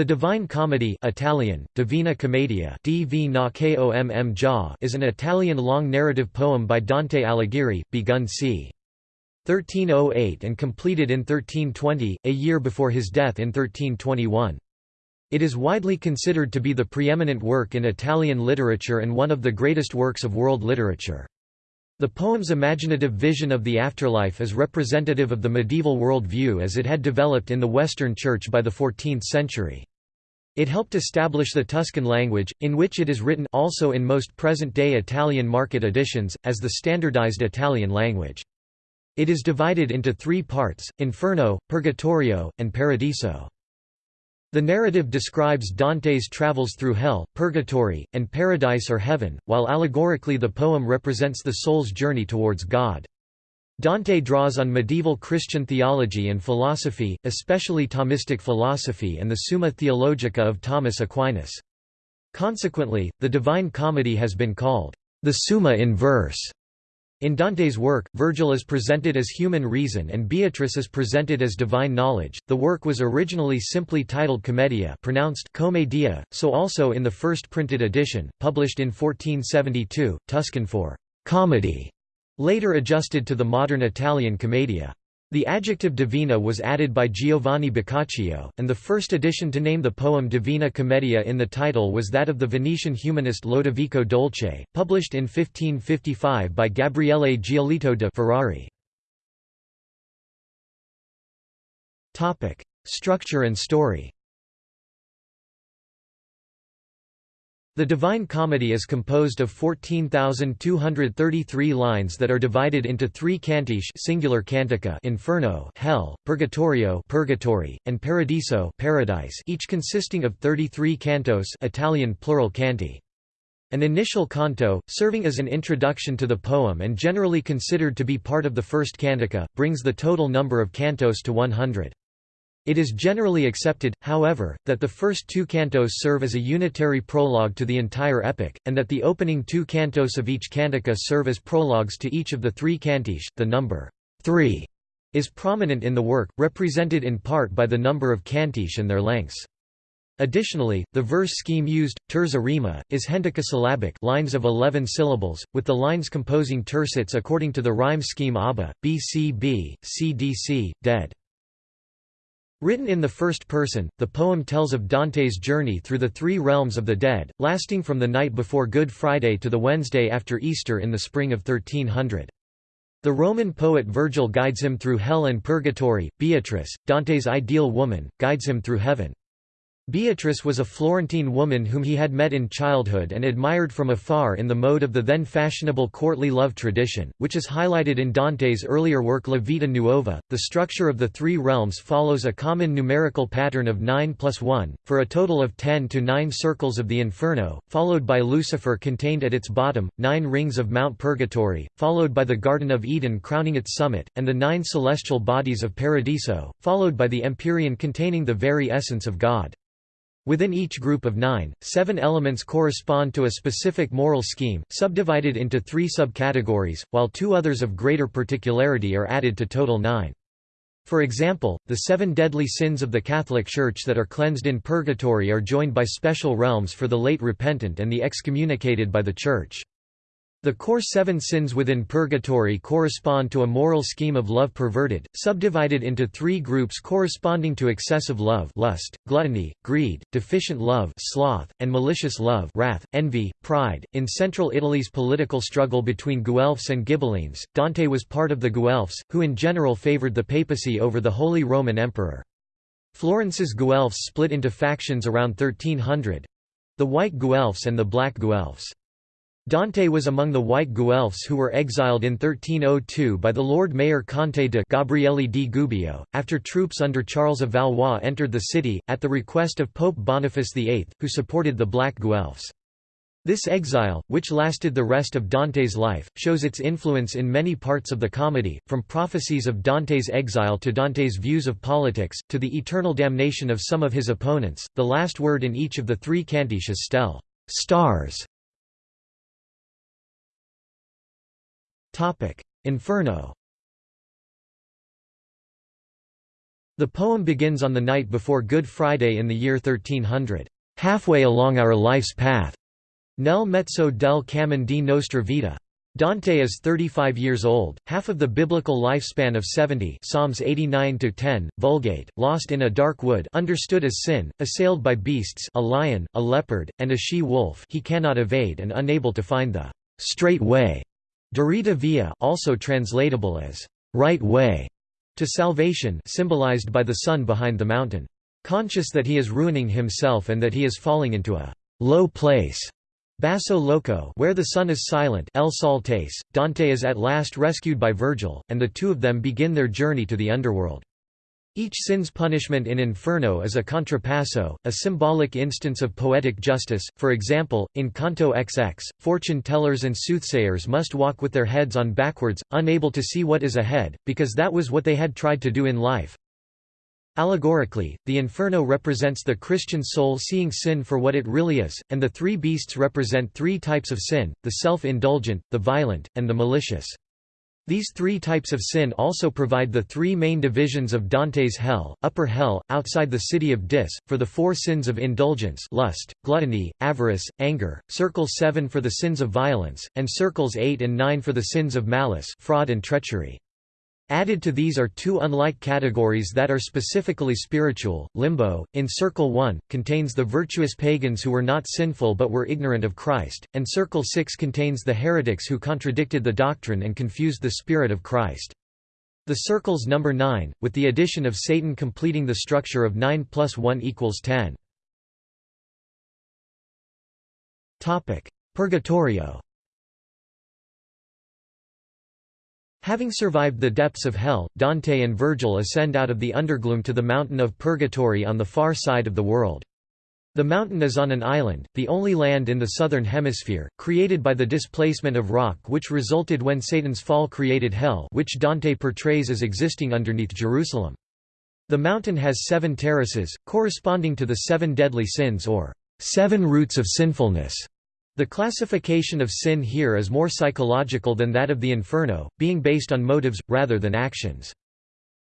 The Divine Comedy Italian, Divina Commedia is an Italian long narrative poem by Dante Alighieri, begun c. 1308 and completed in 1320, a year before his death in 1321. It is widely considered to be the preeminent work in Italian literature and one of the greatest works of world literature. The poem's imaginative vision of the afterlife is representative of the medieval world view as it had developed in the Western Church by the 14th century. It helped establish the Tuscan language, in which it is written also in most present-day Italian market editions, as the standardized Italian language. It is divided into three parts, Inferno, Purgatorio, and Paradiso. The narrative describes Dante's travels through hell, purgatory, and paradise or heaven, while allegorically the poem represents the soul's journey towards God. Dante draws on medieval Christian theology and philosophy, especially Thomistic philosophy and the Summa Theologica of Thomas Aquinas. Consequently, the Divine Comedy has been called the Summa in verse. In Dante's work, Virgil is presented as human reason and Beatrice is presented as divine knowledge. The work was originally simply titled Commedia, pronounced Commedia, so also in the first printed edition, published in 1472, Tuscan for comedy, later adjusted to the modern Italian commedia. The adjective divina was added by Giovanni Boccaccio, and the first edition to name the poem Divina Commedia in the title was that of the Venetian humanist Lodovico Dolce, published in 1555 by Gabriele Giolito de Ferrari. Structure and story The Divine Comedy is composed of 14,233 lines that are divided into three cantiche singular cantica Inferno Hell, Purgatorio Purgatory, and Paradiso Paradise each consisting of 33 cantos Italian plural canti. An initial canto, serving as an introduction to the poem and generally considered to be part of the first cantica, brings the total number of cantos to 100. It is generally accepted, however, that the first two cantos serve as a unitary prologue to the entire epic, and that the opening two cantos of each cantica serve as prologues to each of the three cantiche. The number three is prominent in the work, represented in part by the number of cantiche and their lengths. Additionally, the verse scheme used, terza rima, is hendecasyllabic lines of 11 syllables, with the lines composing tercets according to the rhyme scheme ABBA, BCB, CDC, dead. Written in the first person, the poem tells of Dante's journey through the three realms of the dead, lasting from the night before Good Friday to the Wednesday after Easter in the spring of 1300. The Roman poet Virgil guides him through hell and purgatory, Beatrice, Dante's ideal woman, guides him through heaven. Beatrice was a Florentine woman whom he had met in childhood and admired from afar in the mode of the then fashionable courtly love tradition, which is highlighted in Dante's earlier work La Vita Nuova. The structure of the three realms follows a common numerical pattern of 9 plus 1, for a total of 10 to 9 circles of the Inferno, followed by Lucifer contained at its bottom, 9 rings of Mount Purgatory, followed by the Garden of Eden crowning its summit, and the nine celestial bodies of Paradiso, followed by the Empyrean containing the very essence of God. Within each group of nine, seven elements correspond to a specific moral scheme, subdivided into three subcategories, while two others of greater particularity are added to total nine. For example, the seven deadly sins of the Catholic Church that are cleansed in purgatory are joined by special realms for the late repentant and the excommunicated by the Church. The core seven sins within purgatory correspond to a moral scheme of love perverted, subdivided into three groups corresponding to excessive love lust, gluttony, greed, deficient love sloth, and malicious love wrath, envy, pride. In central Italy's political struggle between Guelphs and Ghibellines, Dante was part of the Guelphs, who in general favored the papacy over the Holy Roman Emperor. Florence's Guelphs split into factions around 1300—the White Guelphs and the Black Guelphs. Dante was among the white Guelphs who were exiled in 1302 by the Lord Mayor Conte de Gabriele di Gubbio, after troops under Charles of Valois entered the city, at the request of Pope Boniface VIII, who supported the black Guelphs. This exile, which lasted the rest of Dante's life, shows its influence in many parts of the comedy, from prophecies of Dante's exile to Dante's views of politics, to the eternal damnation of some of his opponents. The last word in each of the three cantiches is stel stars", Inferno The poem begins on the night before Good Friday in the year 1300. Halfway along our life's path. Nel mezzo del cammin di nostra vita. Dante is 35 years old, half of the biblical lifespan of 70 Psalms 89 10, Vulgate, lost in a dark wood understood as sin, assailed by beasts a lion, a leopard, and a she-wolf he cannot evade and unable to find the straight way. Diritta via also translatable as right way to salvation symbolized by the sun behind the mountain. Conscious that he is ruining himself and that he is falling into a low place Basso Loco where the sun is silent El Saltace, Dante is at last rescued by Virgil, and the two of them begin their journey to the underworld. Each sin's punishment in Inferno is a contrapasso, a symbolic instance of poetic justice, for example, in Canto XX, fortune-tellers and soothsayers must walk with their heads on backwards, unable to see what is ahead, because that was what they had tried to do in life. Allegorically, the inferno represents the Christian soul seeing sin for what it really is, and the three beasts represent three types of sin, the self-indulgent, the violent, and the malicious. These three types of sin also provide the three main divisions of Dante's hell, upper hell, outside the city of Dis, for the four sins of indulgence lust, gluttony, avarice, anger, circle 7 for the sins of violence, and circles 8 and 9 for the sins of malice fraud and treachery. Added to these are two unlike categories that are specifically spiritual. Limbo, in Circle 1, contains the virtuous pagans who were not sinful but were ignorant of Christ, and Circle 6 contains the heretics who contradicted the doctrine and confused the Spirit of Christ. The circles number 9, with the addition of Satan completing the structure of 9 plus 1 equals 10. Purgatorio Having survived the depths of hell, Dante and Virgil ascend out of the undergloom to the mountain of Purgatory on the far side of the world. The mountain is on an island, the only land in the southern hemisphere, created by the displacement of rock which resulted when Satan's fall created hell which Dante portrays as existing underneath Jerusalem. The mountain has seven terraces, corresponding to the seven deadly sins or seven roots of sinfulness. The classification of sin here is more psychological than that of the Inferno, being based on motives, rather than actions.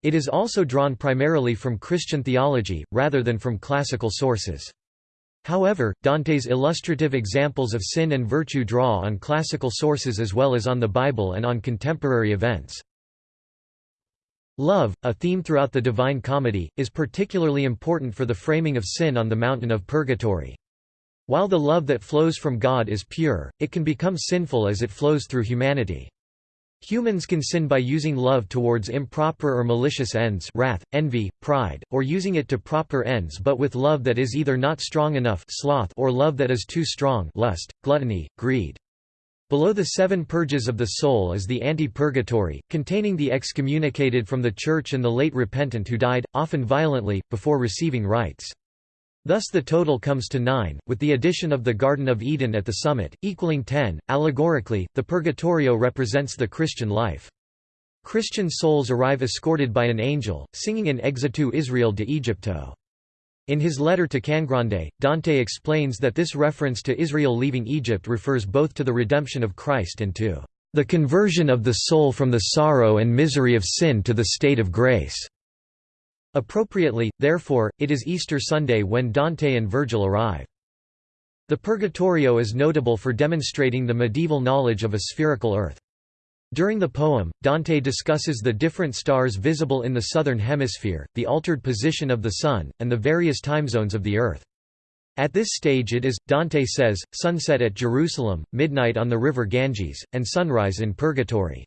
It is also drawn primarily from Christian theology, rather than from classical sources. However, Dante's illustrative examples of sin and virtue draw on classical sources as well as on the Bible and on contemporary events. Love, a theme throughout the Divine Comedy, is particularly important for the framing of sin on the mountain of purgatory. While the love that flows from God is pure, it can become sinful as it flows through humanity. Humans can sin by using love towards improper or malicious ends wrath, envy, pride, or using it to proper ends but with love that is either not strong enough sloth or love that is too strong lust, gluttony, greed. Below the seven purges of the soul is the anti-purgatory, containing the excommunicated from the Church and the late repentant who died, often violently, before receiving rites. Thus the total comes to nine, with the addition of the Garden of Eden at the summit, equaling ten. Allegorically, the Purgatorio represents the Christian life. Christian souls arrive escorted by an angel, singing in Exitu Israel de Egypto. In his letter to Cangrande, Dante explains that this reference to Israel leaving Egypt refers both to the redemption of Christ and to the conversion of the soul from the sorrow and misery of sin to the state of grace. Appropriately, therefore, it is Easter Sunday when Dante and Virgil arrive. The Purgatorio is notable for demonstrating the medieval knowledge of a spherical Earth. During the poem, Dante discusses the different stars visible in the southern hemisphere, the altered position of the Sun, and the various time zones of the Earth. At this stage it is, Dante says, sunset at Jerusalem, midnight on the river Ganges, and sunrise in Purgatory.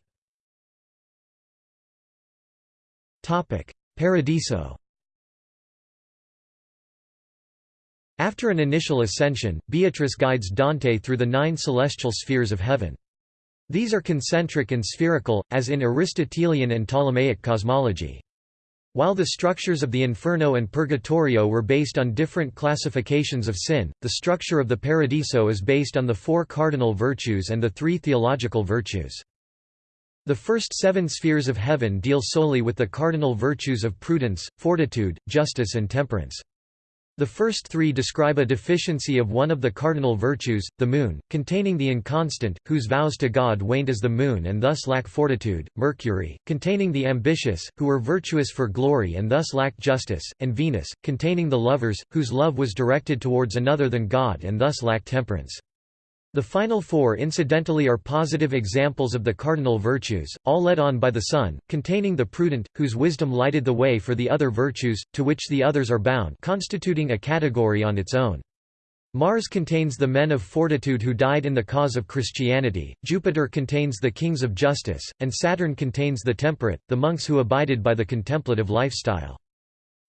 Paradiso After an initial ascension, Beatrice guides Dante through the nine celestial spheres of heaven. These are concentric and spherical, as in Aristotelian and Ptolemaic cosmology. While the structures of the Inferno and Purgatorio were based on different classifications of sin, the structure of the Paradiso is based on the four cardinal virtues and the three theological virtues. The first seven spheres of heaven deal solely with the cardinal virtues of prudence, fortitude, justice and temperance. The first three describe a deficiency of one of the cardinal virtues, the moon, containing the inconstant, whose vows to God waned as the moon and thus lack fortitude, Mercury, containing the ambitious, who were virtuous for glory and thus lack justice, and Venus, containing the lovers, whose love was directed towards another than God and thus lack temperance. The final four incidentally are positive examples of the cardinal virtues, all led on by the Sun, containing the prudent, whose wisdom lighted the way for the other virtues, to which the others are bound constituting a category on its own. Mars contains the men of fortitude who died in the cause of Christianity, Jupiter contains the kings of justice, and Saturn contains the temperate, the monks who abided by the contemplative lifestyle.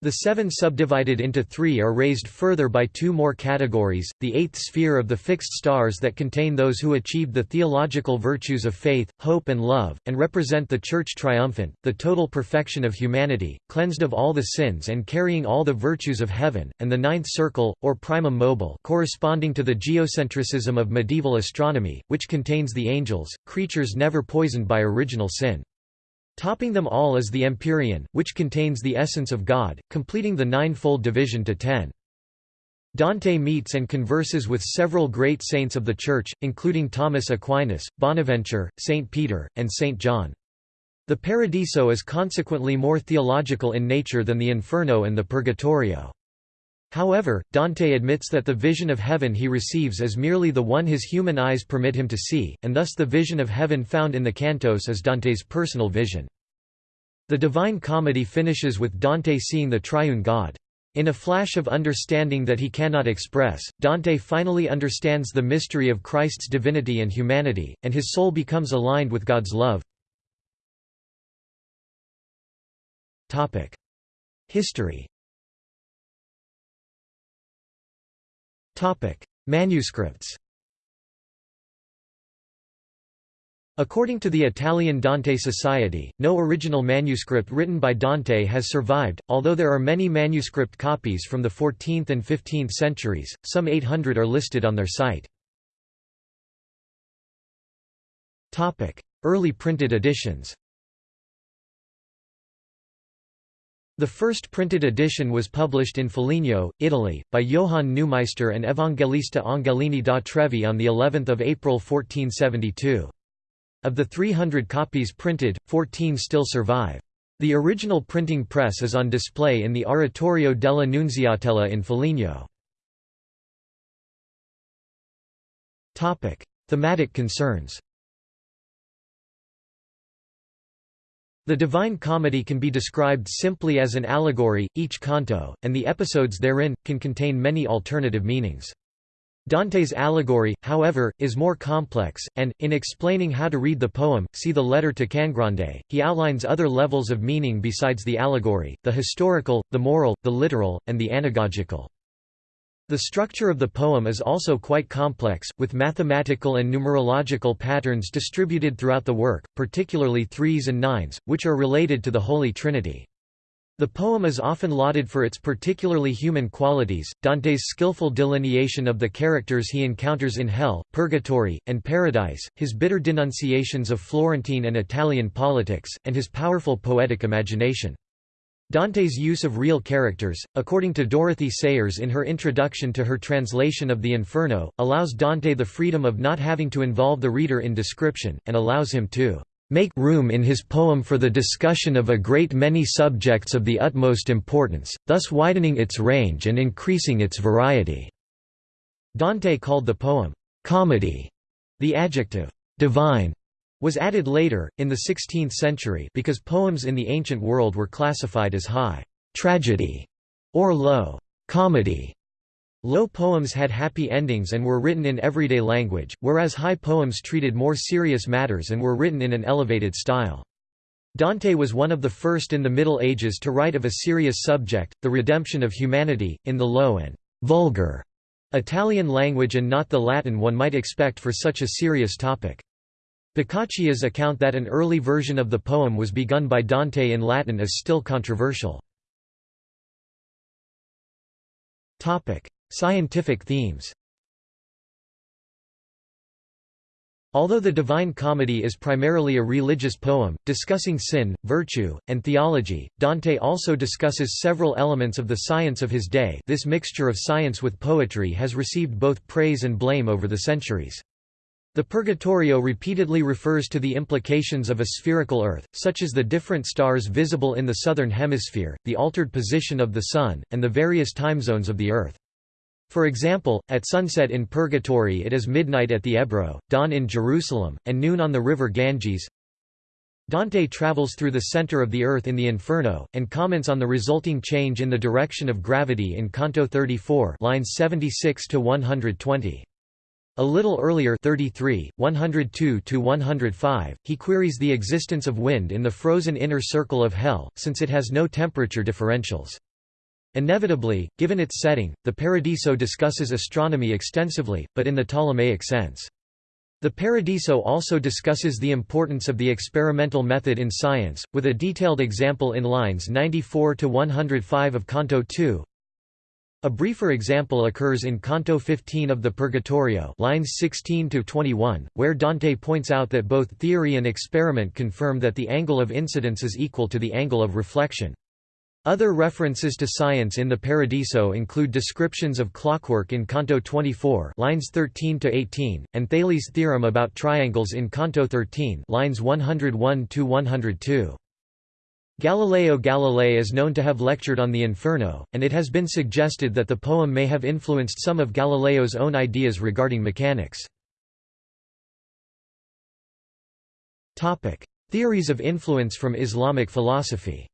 The seven subdivided into three are raised further by two more categories, the eighth sphere of the fixed stars that contain those who achieved the theological virtues of faith, hope and love, and represent the Church triumphant, the total perfection of humanity, cleansed of all the sins and carrying all the virtues of heaven, and the ninth circle, or primum mobile corresponding to the geocentricism of medieval astronomy, which contains the angels, creatures never poisoned by original sin. Topping them all is the Empyrean, which contains the essence of God, completing the ninefold division to ten. Dante meets and converses with several great saints of the Church, including Thomas Aquinas, Bonaventure, Saint Peter, and Saint John. The Paradiso is consequently more theological in nature than the Inferno and the Purgatorio. However, Dante admits that the vision of heaven he receives is merely the one his human eyes permit him to see, and thus the vision of heaven found in the cantos is Dante's personal vision. The Divine Comedy finishes with Dante seeing the triune God. In a flash of understanding that he cannot express, Dante finally understands the mystery of Christ's divinity and humanity, and his soul becomes aligned with God's love. History Manuscripts According to the Italian Dante Society, no original manuscript written by Dante has survived, although there are many manuscript copies from the 14th and 15th centuries, some 800 are listed on their site. Early printed editions The first printed edition was published in Foligno, Italy, by Johann Neumeister and Evangelista Angelini da Trevi on of April 1472. Of the 300 copies printed, 14 still survive. The original printing press is on display in the Oratorio della Nunziatella in Foligno. Thematic concerns The Divine Comedy can be described simply as an allegory, each canto, and the episodes therein, can contain many alternative meanings. Dante's allegory, however, is more complex, and, in explaining how to read the poem, see the letter to Cangrande, he outlines other levels of meaning besides the allegory, the historical, the moral, the literal, and the anagogical. The structure of the poem is also quite complex, with mathematical and numerological patterns distributed throughout the work, particularly threes and nines, which are related to the Holy Trinity. The poem is often lauded for its particularly human qualities, Dante's skillful delineation of the characters he encounters in hell, purgatory, and paradise, his bitter denunciations of Florentine and Italian politics, and his powerful poetic imagination. Dante's use of real characters, according to Dorothy Sayers in her introduction to her translation of the Inferno, allows Dante the freedom of not having to involve the reader in description, and allows him to make room in his poem for the discussion of a great many subjects of the utmost importance, thus widening its range and increasing its variety." Dante called the poem, "'comedy'", the adjective, "'divine' was added later, in the 16th century because poems in the ancient world were classified as high tragedy or low comedy. Low poems had happy endings and were written in everyday language, whereas high poems treated more serious matters and were written in an elevated style. Dante was one of the first in the Middle Ages to write of a serious subject, the redemption of humanity, in the low and vulgar Italian language and not the Latin one might expect for such a serious topic. Boccaccio's account that an early version of the poem was begun by Dante in Latin is still controversial. Scientific themes Although the Divine Comedy is primarily a religious poem, discussing sin, virtue, and theology, Dante also discusses several elements of the science of his day this mixture of science with poetry has received both praise and blame over the centuries. The Purgatorio repeatedly refers to the implications of a spherical Earth, such as the different stars visible in the southern hemisphere, the altered position of the Sun, and the various time zones of the Earth. For example, at sunset in Purgatory it is midnight at the Ebro, dawn in Jerusalem, and noon on the river Ganges. Dante travels through the center of the earth in the Inferno, and comments on the resulting change in the direction of gravity in Canto 34 lines 76 to 120. A little earlier 33, 102–105, he queries the existence of wind in the frozen inner circle of Hell, since it has no temperature differentials. Inevitably, given its setting, the Paradiso discusses astronomy extensively, but in the Ptolemaic sense. The Paradiso also discusses the importance of the experimental method in science, with a detailed example in lines 94 to 105 of Canto 2. A briefer example occurs in Canto 15 of the Purgatorio lines 16 to 21, where Dante points out that both theory and experiment confirm that the angle of incidence is equal to the angle of reflection. Other references to science in the Paradiso include descriptions of clockwork in Canto 24 lines 13 to 18 and Thales' theorem about triangles in Canto 13 lines 101 to 102. Galileo Galilei is known to have lectured on the Inferno, and it has been suggested that the poem may have influenced some of Galileo's own ideas regarding mechanics. Theories of influence from Islamic philosophy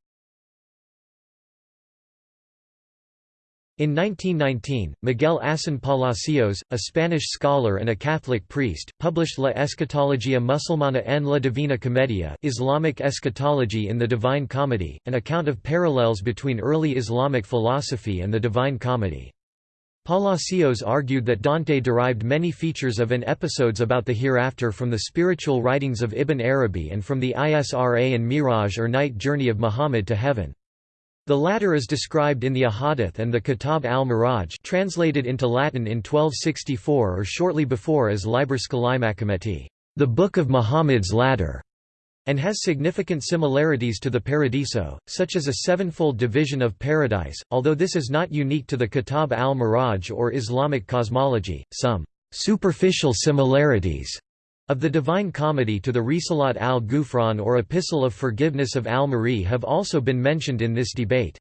In 1919, Miguel Asín Palacios, a Spanish scholar and a Catholic priest, published La Escatologia Musulmana en la Divina Comedia Islamic Eschatology in the Divine Comedy, an account of parallels between early Islamic philosophy and the Divine Comedy. Palacios argued that Dante derived many features of and episodes about the hereafter from the spiritual writings of Ibn Arabi and from the Isra and Miraj or night journey of Muhammad to heaven. The latter is described in the Ahadith and the Kitab al-Miraj translated into Latin in 1264 or shortly before as Liber Scalae the Book of Muhammad's Ladder, and has significant similarities to the Paradiso, such as a sevenfold division of paradise, although this is not unique to the Kitab al-Miraj or Islamic cosmology, some superficial similarities of the Divine Comedy to the Risalat al-Ghufran or Epistle of Forgiveness of al-Ma'arri have also been mentioned in this debate.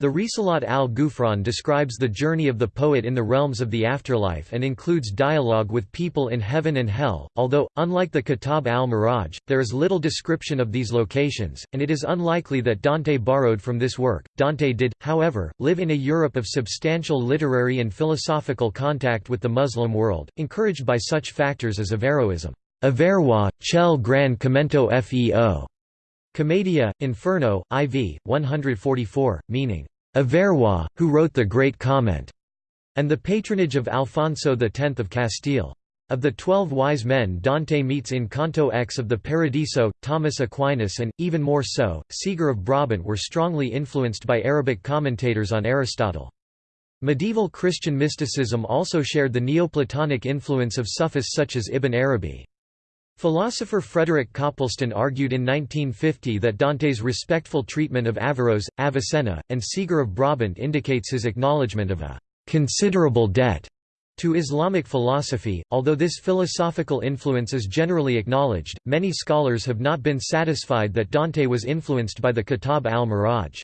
The Risalat al-Ghufran describes the journey of the poet in the realms of the afterlife and includes dialogue with people in heaven and hell, although, unlike the Kitab al-Miraj, there is little description of these locations, and it is unlikely that Dante borrowed from this work. Dante did, however, live in a Europe of substantial literary and philosophical contact with the Muslim world, encouraged by such factors as Averroism. Averrois, Chel Gran Commento Feo. Commedia, Inferno, IV, 144, meaning, Averrois, who wrote the Great Comment, and the patronage of Alfonso X of Castile. Of the Twelve Wise Men Dante meets in Canto X of the Paradiso, Thomas Aquinas and, even more so, Siger of Brabant were strongly influenced by Arabic commentators on Aristotle. Medieval Christian mysticism also shared the Neoplatonic influence of Sufis such as Ibn Arabi. Philosopher Frederick Copleston argued in 1950 that Dante's respectful treatment of Averroes, Avicenna, and Siger of Brabant indicates his acknowledgement of a «considerable debt» to Islamic philosophy. Although this philosophical influence is generally acknowledged, many scholars have not been satisfied that Dante was influenced by the Kitab al-Miraj.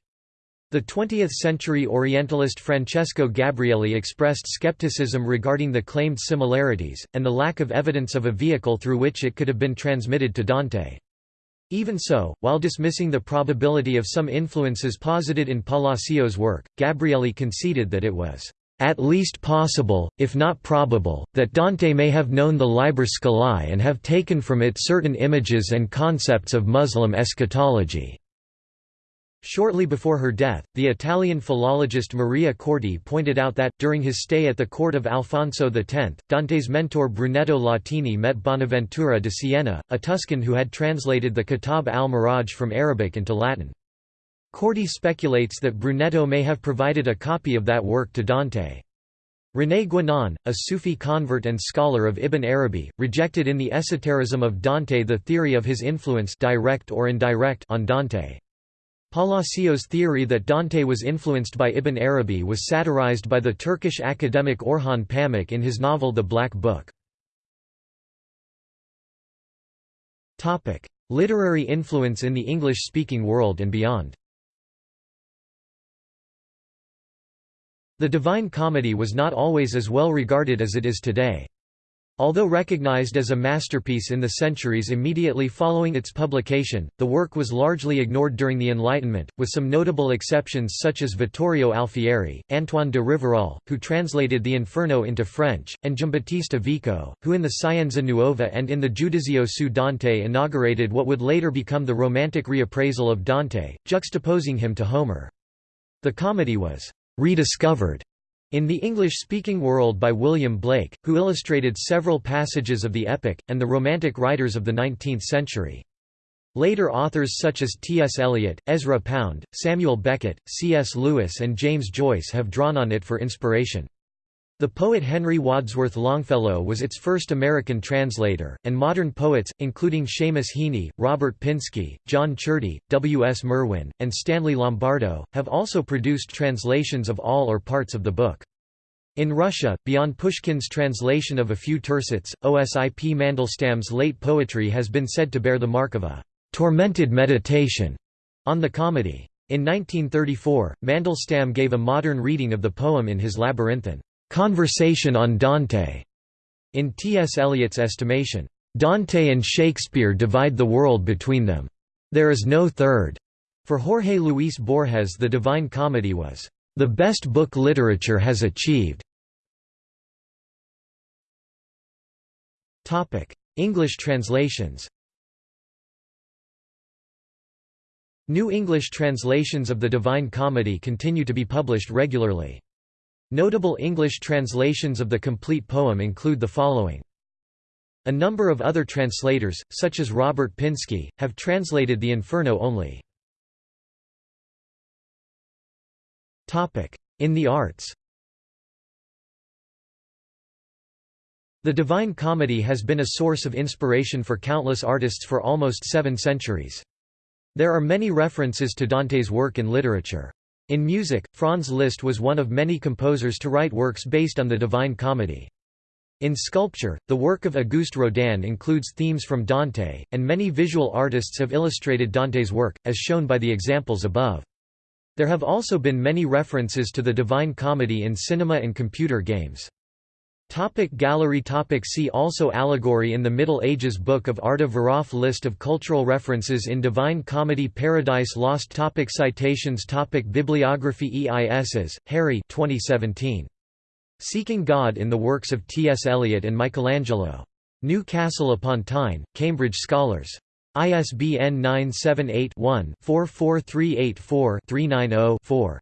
The 20th-century Orientalist Francesco Gabrieli expressed skepticism regarding the claimed similarities, and the lack of evidence of a vehicle through which it could have been transmitted to Dante. Even so, while dismissing the probability of some influences posited in Palacios' work, Gabrieli conceded that it was at least possible, if not probable, that Dante may have known the Liber Scalae and have taken from it certain images and concepts of Muslim eschatology. Shortly before her death, the Italian philologist Maria Corti pointed out that, during his stay at the court of Alfonso X, Dante's mentor Brunetto Latini met Bonaventura de Siena, a Tuscan who had translated the Kitab al-Miraj from Arabic into Latin. Corti speculates that Brunetto may have provided a copy of that work to Dante. René Guénon, a Sufi convert and scholar of Ibn Arabi, rejected in the esotericism of Dante the theory of his influence direct or indirect on Dante. Palacios' theory that Dante was influenced by Ibn Arabi was satirized by the Turkish academic Orhan Pamuk in his novel The Black Book. Literary influence in the English-speaking world and beyond The Divine Comedy was not always as well regarded as it is today. Although recognized as a masterpiece in the centuries immediately following its publication, the work was largely ignored during the Enlightenment, with some notable exceptions such as Vittorio Alfieri, Antoine de Rivarol, who translated the Inferno into French, and Giambattista Vico, who in the Scienza Nuova and in the Giudizio su Dante inaugurated what would later become the Romantic reappraisal of Dante, juxtaposing him to Homer. The comedy was rediscovered in the English-speaking world by William Blake, who illustrated several passages of the epic, and the Romantic writers of the 19th century. Later authors such as T. S. Eliot, Ezra Pound, Samuel Beckett, C. S. Lewis and James Joyce have drawn on it for inspiration. The poet Henry Wadsworth Longfellow was its first American translator, and modern poets, including Seamus Heaney, Robert Pinsky, John Ciardi, W. S. Merwin, and Stanley Lombardo, have also produced translations of all or parts of the book. In Russia, beyond Pushkin's translation of a few tercets, Osip Mandelstam's late poetry has been said to bear the mark of a «tormented meditation» on the comedy. In 1934, Mandelstam gave a modern reading of the poem in his Labyrinthine Conversation on Dante. In T. S. Eliot's estimation, Dante and Shakespeare divide the world between them. There is no third. For Jorge Luis Borges the Divine Comedy was, "...the best book literature has achieved." Topic: English translations New English translations of the Divine Comedy continue to be published regularly. Notable English translations of the complete poem include the following. A number of other translators, such as Robert Pinsky, have translated the Inferno only. In the arts The Divine Comedy has been a source of inspiration for countless artists for almost seven centuries. There are many references to Dante's work in literature. In music, Franz Liszt was one of many composers to write works based on the Divine Comedy. In sculpture, the work of Auguste Rodin includes themes from Dante, and many visual artists have illustrated Dante's work, as shown by the examples above. There have also been many references to the Divine Comedy in cinema and computer games. Topic gallery topic See also Allegory in the Middle Ages Book of Arda Viraf List of cultural references in Divine Comedy Paradise Lost topic Citations topic Bibliography EISs, Harry 2017. Seeking God in the Works of T. S. Eliot and Michelangelo. Newcastle upon Tyne, Cambridge Scholars. ISBN 978-1-44384-390-4.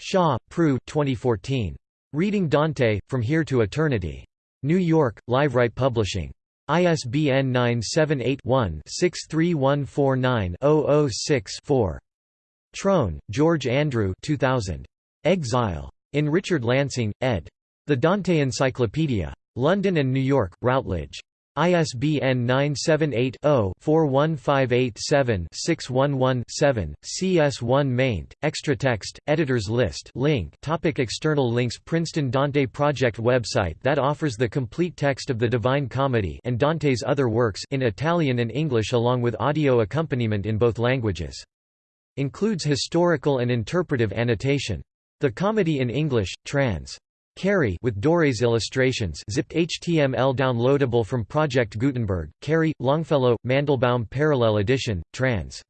Shaw, Prue 2014. Reading Dante, From Here to Eternity. New York, Liveright Publishing. ISBN 978-1-63149-006-4. Trone, George Andrew 2000. Exile. In Richard Lansing, ed. The Dante Encyclopedia. London and New York, Routledge. ISBN 978-0-41587-611-7, CS1 maint, extra text, editors list link topic External links Princeton Dante Project website that offers the complete text of the Divine Comedy and Dante's other works in Italian and English along with audio accompaniment in both languages. Includes historical and interpretive annotation. The Comedy in English, trans. Cary with Dore's illustrations zipped HTML downloadable from Project Gutenberg, Cary, Longfellow, Mandelbaum Parallel Edition, trans.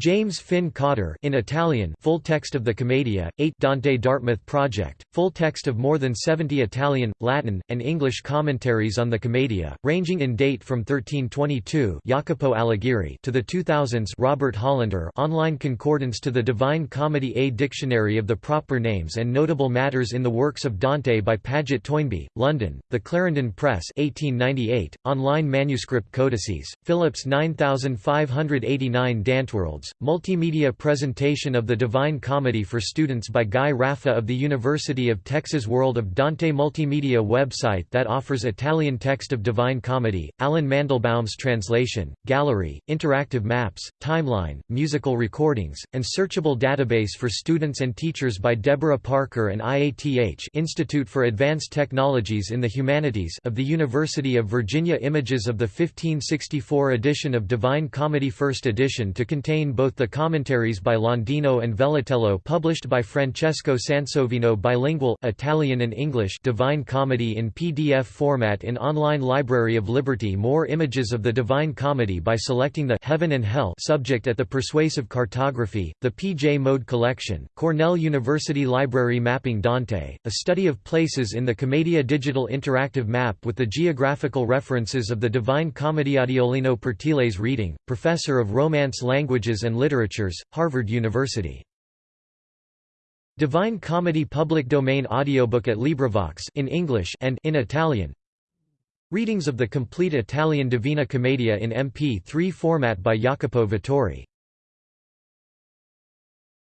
James Finn Cotter in Italian full text of the Commedia, 8 Dante Dartmouth Project, full text of more than 70 Italian, Latin, and English commentaries on the Commedia, ranging in date from 1322 Jacopo Alighieri to the 2000s Robert Hollander online concordance to the Divine Comedy A Dictionary of the Proper Names and Notable Matters in the Works of Dante by Paget Toynbee, London, The Clarendon Press 1898, online manuscript codices, Phillips 9589 Dantworld Multimedia presentation of the Divine Comedy for students by Guy Raffa of the University of Texas World of Dante multimedia website that offers Italian text of Divine Comedy, Allen Mandelbaum's translation, gallery, interactive maps, timeline, musical recordings, and searchable database for students and teachers by Deborah Parker and IATH Institute for Advanced Technologies in the Humanities of the University of Virginia. Images of the 1564 edition of Divine Comedy First edition to contain both the commentaries by Landino and Vellutello published by Francesco Sansovino bilingual Italian and English Divine Comedy in PDF format in Online Library of Liberty more images of the Divine Comedy by selecting the Heaven and Hell subject at the Persuasive Cartography, the P. J. Mode Collection, Cornell University Library Mapping Dante, a study of places in the Commedia Digital Interactive Map with the geographical references of the Divine Comedy Adiolino Pertiles reading, Professor of Romance And Literatures, Harvard University. Divine Comedy public domain audiobook at LibriVox in English and in Italian. Readings of the complete Italian Divina Commedia in MP3 format by Jacopo Vittori